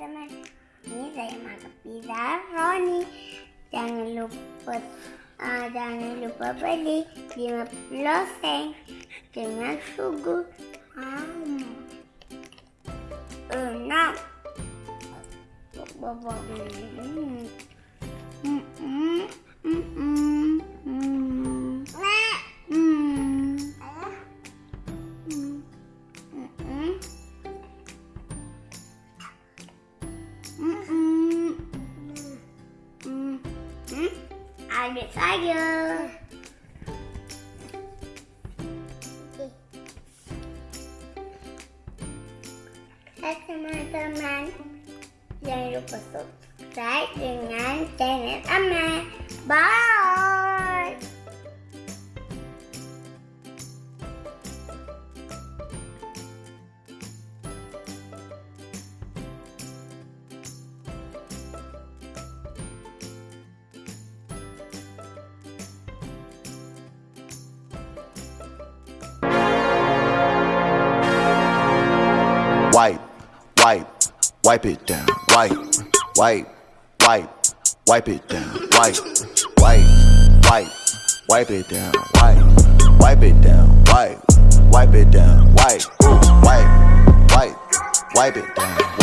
teman-teman Ini saya makan pizza Roni Jangan lupa uh, Jangan lupa beli 50 sen Dengan sugu um, Bapa Hmm. Hmm. Hmm. Hmm. Adik saya. Hai teman-teman. Jangan lupa subscribe dengan channel Amal. Bye. Wipe, wipe, it down, wipe, wipe, wipe, wipe it down, wipe, wipe, wipe, wipe it down, wipe, wipe it down, wipe, wipe it down, wipe, wipe, wipe, wipe it down.